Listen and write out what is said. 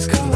always come.